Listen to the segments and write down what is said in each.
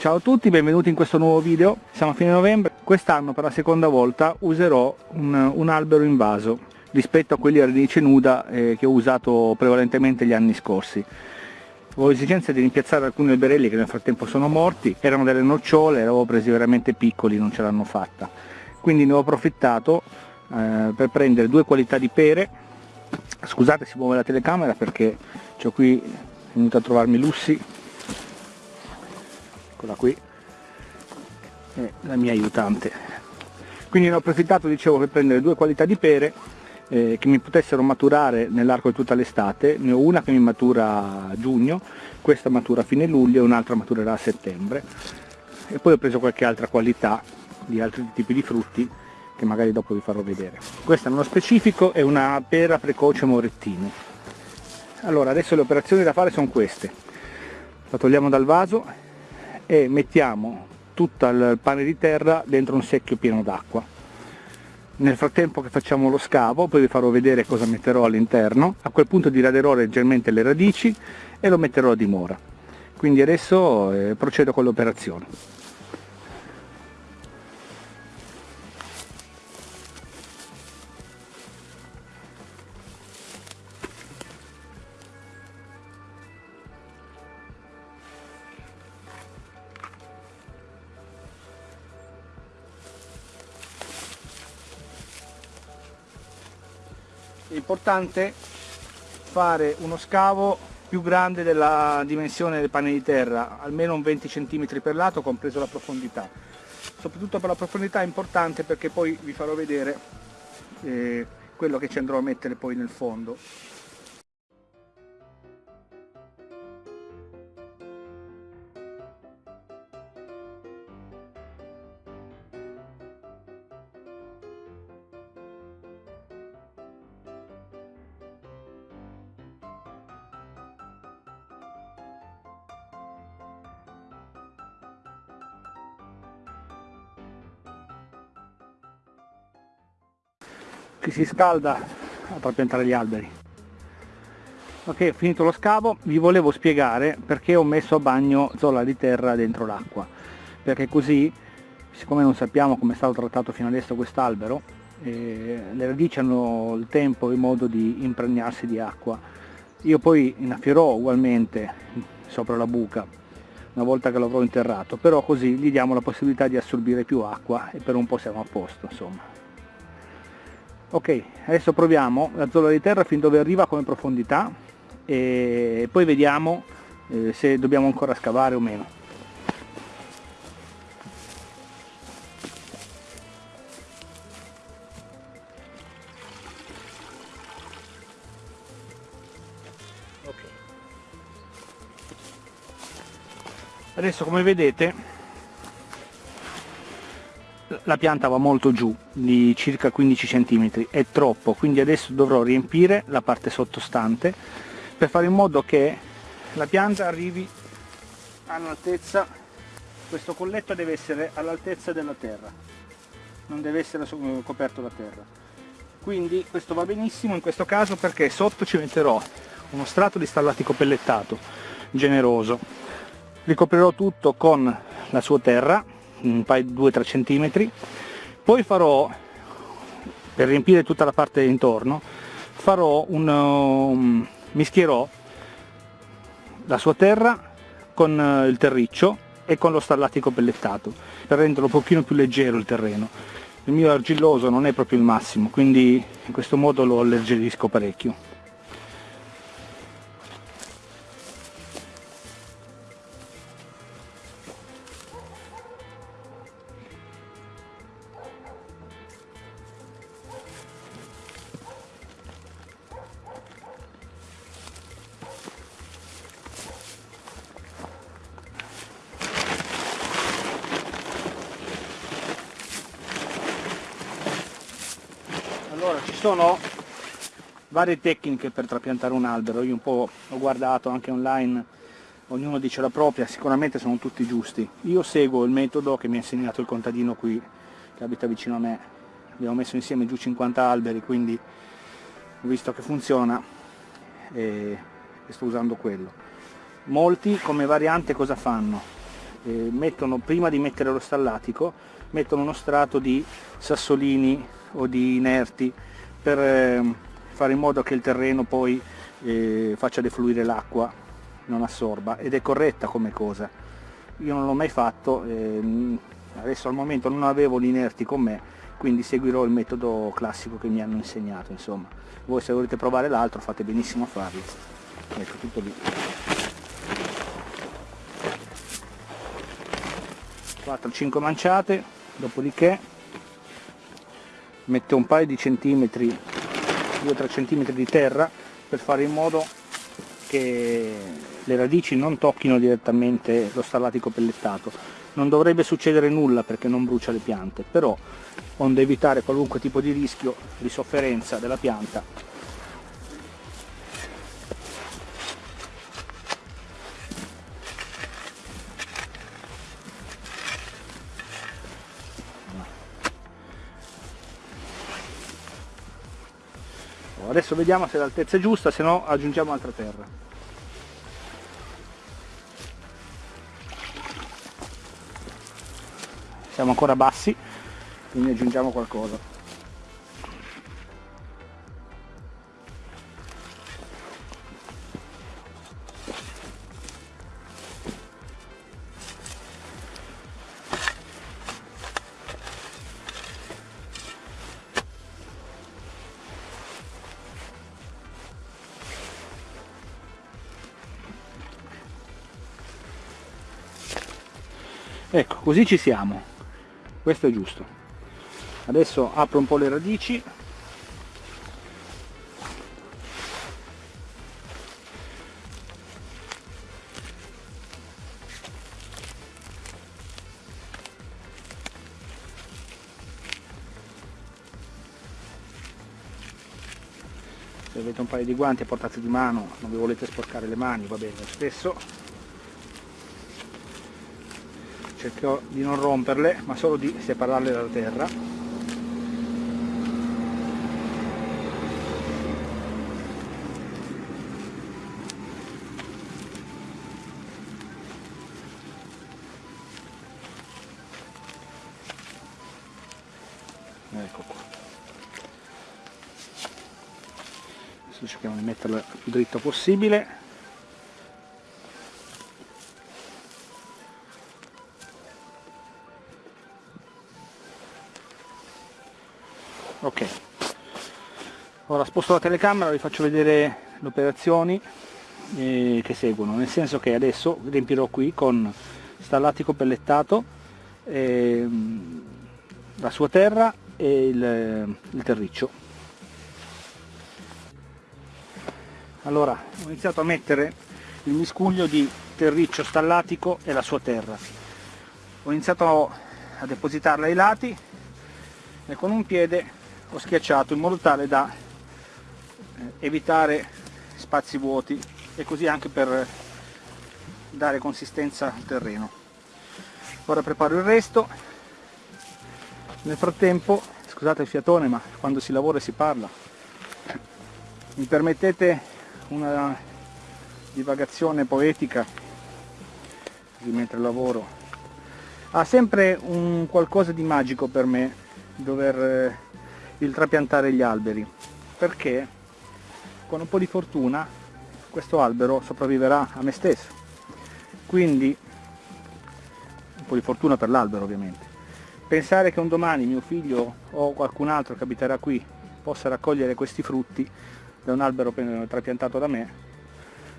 Ciao a tutti, benvenuti in questo nuovo video. Siamo a fine novembre. Quest'anno per la seconda volta userò un, un, albero in vaso rispetto a quelli a radice nuda eh, che ho usato prevalentemente gli anni scorsi. Avevo esigenza di rimpiazzare alcuni alberelli che nel frattempo sono morti, erano delle nocciole, li avevo presi veramente piccoli, non ce l'hanno fatta. Quindi ne ho approfittato eh, per prendere due qualità di pere. Scusate si muove la telecamera perché ho qui venuto a trovarmi Lussi eccola qui è la mia aiutante. Quindi ne ho approfittato dicevo per prendere due qualità di pere eh, che mi potessero maturare nell'arco di tutta l'estate. Ne ho una che mi matura a giugno questa matura a fine luglio e un'altra maturerà a settembre. E poi ho preso qualche altra qualità di altri tipi di frutti che magari dopo vi farò vedere. Questa nello specifico è una pera precoce morettino allora adesso le operazioni da fare sono queste. La togliamo dal vaso e mettiamo tutto il pane di terra dentro un secchio pieno d'acqua. Nel frattempo che facciamo lo scavo, poi vi farò vedere cosa metterò all'interno, a quel punto diraderò leggermente le radici e lo metterò a dimora. Quindi adesso eh, procedo con l'operazione. È importante fare uno scavo più grande della dimensione del pane di terra, almeno un 20 cm per lato, compreso la profondità. Soprattutto per la profondità è importante perché poi vi farò vedere eh, quello che ci andrò a mettere poi nel fondo. Che si scalda per piantare gli alberi. Ok finito lo scavo vi volevo spiegare perché ho messo a bagno zolla di terra dentro l'acqua perché così siccome non sappiamo come è stato trattato fino adesso quest'albero eh, le radici hanno il tempo e modo di impregnarsi di acqua. Io poi innaffierò ugualmente sopra la buca una volta che l'avrò interrato però così gli diamo la possibilità di assorbire più acqua e per un po' siamo a posto insomma ok adesso proviamo. La zona di terra fin dove arriva come profondità e poi vediamo eh, se dobbiamo ancora scavare o meno. Adesso come vedete la pianta va molto giù di circa 15 cm è troppo quindi adesso dovrò riempire la parte sottostante per fare in modo che la pianta arrivi all'altezza. Questo colletto deve essere all'altezza della terra non deve essere coperto da terra. Quindi questo va benissimo in questo caso perché sotto ci metterò uno strato di stallatico pellettato generoso. Ricoprirò tutto con la sua terra un paio 2-3 cm poi farò per riempire tutta la parte intorno farò un um, mischierò la sua terra con uh, il terriccio e con lo stallatico pellettato per renderlo un pochino più leggero il terreno. Il mio argilloso non è proprio il massimo quindi in questo modo lo alleggerisco parecchio Allora, ci sono varie tecniche per trapiantare un albero, io un po' ho guardato anche online, ognuno dice la propria, sicuramente sono tutti giusti. Io seguo il metodo che mi ha insegnato il contadino qui, che abita vicino a me. Abbiamo messo insieme giù 50 alberi, quindi ho visto che funziona e, sto usando quello. Molti come variante cosa fanno? Eh, mettono, prima di mettere lo stallatico, mettono uno strato di sassolini o di inerti per eh, fare in modo che il terreno poi eh, faccia defluire l'acqua, non assorba ed è corretta come cosa. Io non l'ho mai fatto, ehm, adesso al momento non avevo gli inerti con me, quindi seguirò il metodo classico che mi hanno insegnato, insomma. Voi se volete provare l'altro fate benissimo a farlo. Ecco, tutto lì. 4-5 manciate, dopodiché metto un paio di centimetri, 2-3 centimetri di terra per fare in modo che le radici non tocchino direttamente lo stallatico pellettato. Non dovrebbe succedere nulla perché non brucia le piante, però onde evitare qualunque tipo di rischio di sofferenza della pianta adesso vediamo se l'altezza è giusta se no aggiungiamo altra terra. Siamo ancora bassi quindi aggiungiamo qualcosa così ci siamo. Questo è giusto. Adesso apro un po' le radici. Se avete un paio di guanti a portata di mano. Non vi volete sporcare le mani va bene lo stesso cercherò di non romperle ma solo di separarle dalla terra. Ecco qua. Adesso cerchiamo di metterla più dritto possibile sposto la telecamera vi faccio vedere le operazioni eh, che seguono. Nel senso che adesso riempirò qui con stallatico pellettato eh, la sua terra e il, il terriccio. Allora ho iniziato a mettere il miscuglio di terriccio stallatico e la sua terra. Ho iniziato a depositarla ai lati e con un piede ho schiacciato in modo tale da evitare spazi vuoti e così anche per dare consistenza al terreno. Ora preparo il resto. Nel frattempo scusate il fiatone ma quando si lavora e si parla mi permettete una divagazione poetica così mentre lavoro. Ha sempre un qualcosa di magico per me dover eh, il trapiantare gli alberi. Perché con un po' di fortuna questo albero sopravviverà a me stesso. Quindi un po' di fortuna per l'albero ovviamente. Pensare che un domani mio figlio o qualcun altro che abiterà qui possa raccogliere questi frutti da un albero trapiantato da me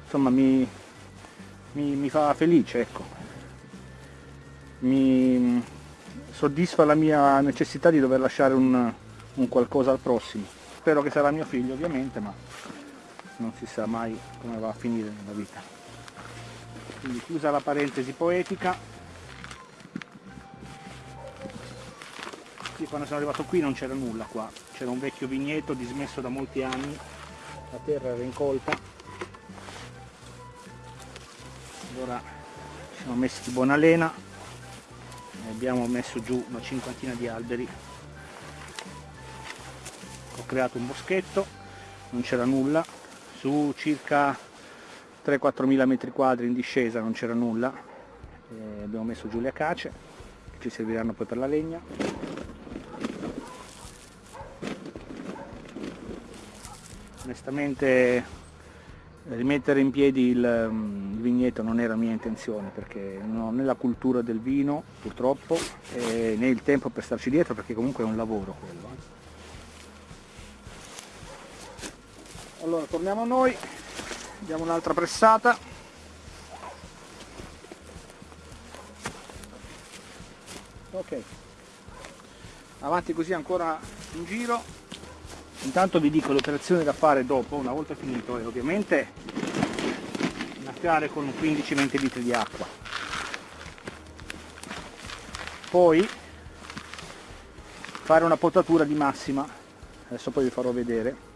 insomma mi, mi, mi fa felice ecco. Mi soddisfa la mia necessità di dover lasciare un, un qualcosa al prossimo. Spero che sarà mio figlio ovviamente ma non si sa mai come va a finire nella vita. Quindi chiusa la parentesi poetica. Sì, quando sono arrivato qui non c'era nulla qua. C'era un vecchio vigneto dismesso da molti anni. La terra era incolta. Allora ci siamo messi di buona lena. E abbiamo messo giù una cinquantina di alberi. Ho creato un boschetto. Non c'era nulla su circa 3-4 mila metri quadri in discesa non c'era nulla e abbiamo messo giù le acace che ci serviranno poi per la legna onestamente rimettere in piedi il, mm, il, vigneto non era mia intenzione perché non ho né la cultura del vino purtroppo né il tempo per starci dietro perché comunque è un lavoro quello. Eh. Allora torniamo a noi, diamo un'altra pressata. Ok, avanti così ancora in giro. Intanto vi dico l'operazione da fare dopo una volta finito è ovviamente innaffiare con 15-20 litri di acqua. Poi fare una potatura di massima. Adesso poi vi farò vedere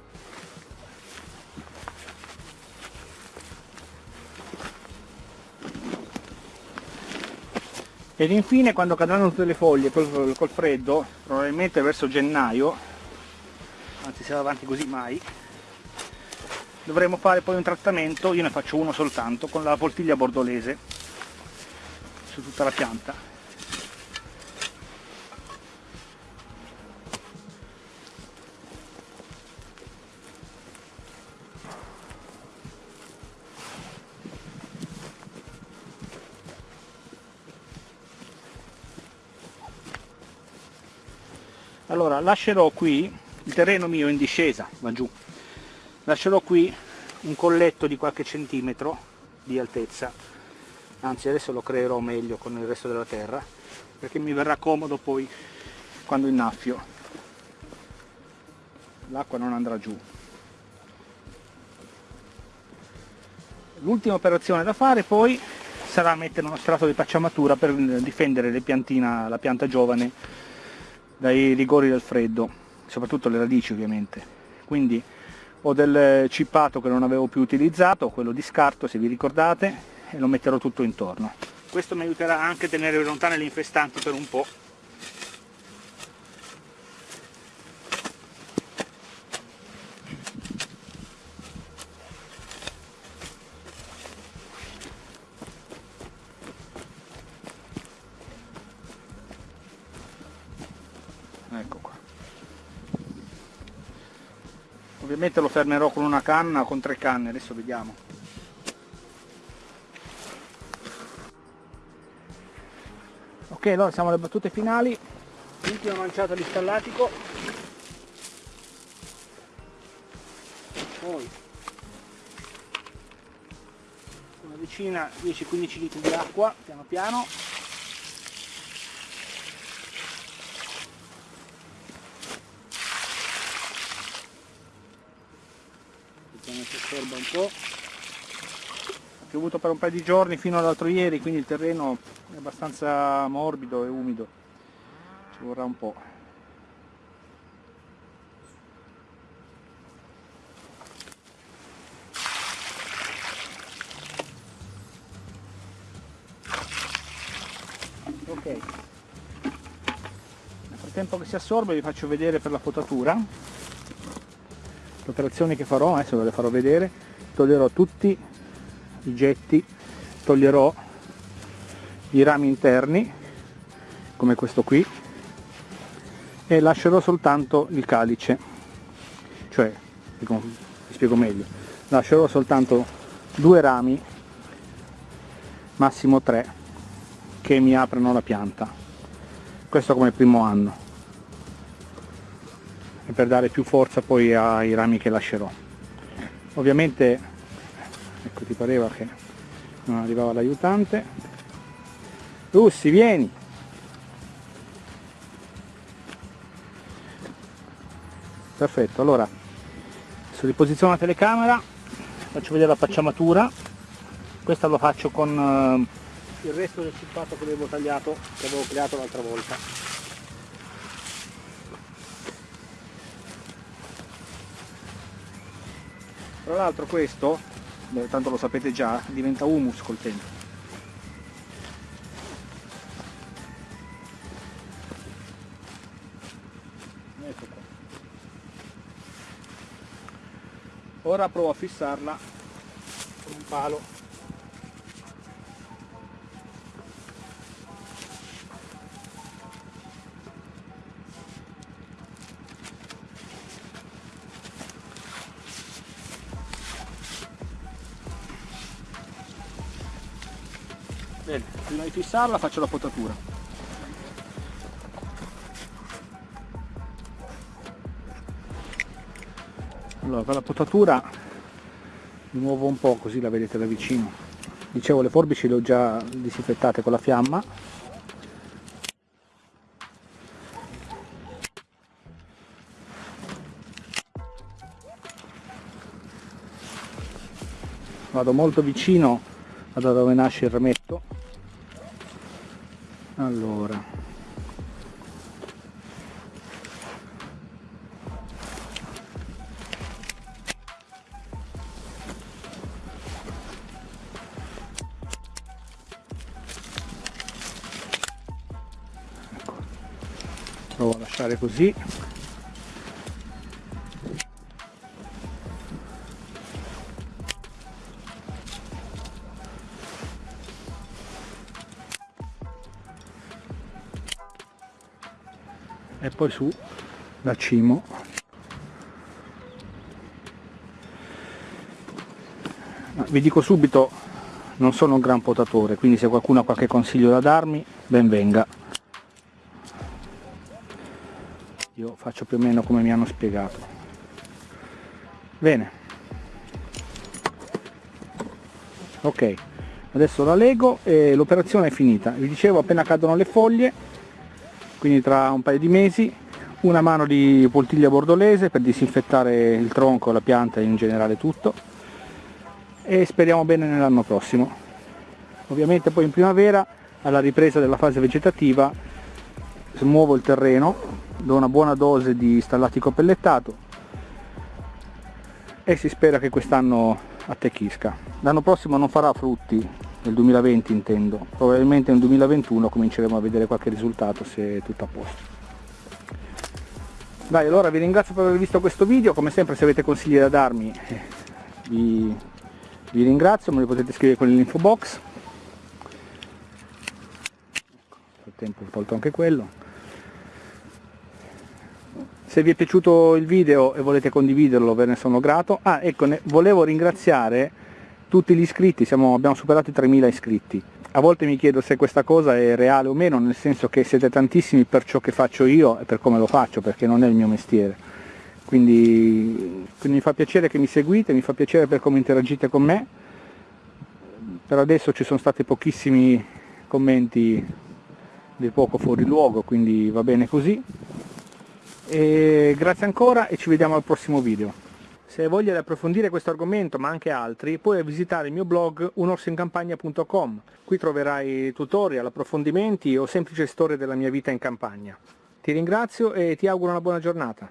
ed infine quando cadranno tutte le foglie col, col freddo probabilmente verso gennaio anzi se va avanti così mai dovremo fare poi un trattamento io ne faccio uno soltanto con la poltiglia bordolese su tutta la pianta allora lascerò qui il terreno mio in discesa va giù. Lascerò qui un colletto di qualche centimetro di altezza. Anzi adesso lo creerò meglio con il resto della terra perché mi verrà comodo poi quando innaffio. L'acqua non andrà giù. L'ultima operazione da fare poi sarà mettere uno strato di pacciamatura per difendere piantina, la pianta giovane dai rigori del freddo soprattutto le radici ovviamente. Quindi ho del cippato che non avevo più utilizzato, quello di scarto se vi ricordate, e lo metterò tutto intorno. Questo mi aiuterà anche a tenere lontane le infestanti per un po'. Ecco qua. ovviamente lo fermerò con una canna con tre canne adesso vediamo. Ok allora siamo alle battute finali. Ultima manciata di stallatico poi una decina 10-15 litri di acqua piano piano osserva un po' ha piovuto per un paio di giorni fino all'altro ieri quindi il terreno è abbastanza morbido e umido. Ci vorrà un po' ok. Nel frattempo che si assorbe vi faccio vedere per la potatura l'operazione che farò, adesso ve le farò vedere, toglierò tutti i getti, toglierò i rami interni, come questo qui, e lascerò soltanto il calice, cioè, vi spiego meglio, lascerò soltanto due rami, massimo tre, che mi aprono la pianta, questo come primo anno e per dare più forza poi ai rami che lascerò. Ovviamente ecco ti pareva che non arrivava l'aiutante. Russi vieni! Perfetto allora adesso riposiziono la telecamera faccio vedere la pacciamatura questa lo faccio con uh, il resto del cippato che avevo tagliato che avevo creato l'altra volta tra l'altro questo tanto lo sapete già diventa humus col tempo. Ecco ora provo a fissarla con un palo fissarla faccio la potatura. Allora per la potatura muovo un po' così la vedete da vicino. Dicevo le forbici le ho già disinfettate con la fiamma. Vado molto vicino da dove nasce il rametto allora. Provo a lasciare così poi su da cimo. Vi dico subito non sono un gran potatore quindi se qualcuno ha qualche consiglio da darmi ben venga. Io faccio più o meno come mi hanno spiegato. Bene. Ok adesso la lego e l'operazione è finita. Vi dicevo appena cadono le foglie quindi tra un paio di mesi una mano di poltiglia bordolese per disinfettare il tronco, la pianta in generale tutto. E speriamo bene nell'anno prossimo. Ovviamente poi in primavera alla ripresa della fase vegetativa smuovo il terreno do una buona dose di stallatico pellettato e si spera che quest'anno attecchisca. L'anno prossimo non farà frutti nel 2020 intendo, probabilmente nel 2021 cominceremo a vedere qualche risultato se è tutto a posto. Dai, allora vi ringrazio per aver visto questo video, come sempre se avete consigli da darmi eh, vi, vi ringrazio, me li potete scrivere con l'info box. Ecco, nel tempo ho tolto anche quello. Se vi è piaciuto il video e volete condividerlo ve ne sono grato. Ah, ecco, volevo ringraziare tutti gli iscritti, siamo, abbiamo superato i 3.000 iscritti. A volte mi chiedo se questa cosa è reale o meno, nel senso che siete tantissimi per ciò che faccio io e per come lo faccio, perché non è il mio mestiere. Quindi, quindi mi fa piacere che mi seguite, mi fa piacere per come interagite con me. Per adesso ci sono stati pochissimi commenti di poco fuori luogo, quindi va bene così. E grazie ancora e ci vediamo al prossimo video. Se hai voglia di approfondire questo argomento ma anche altri puoi visitare il mio blog unorsoincampagna.com qui troverai tutorial, approfondimenti o semplici storie della mia vita in campagna. Ti ringrazio e ti auguro una buona giornata.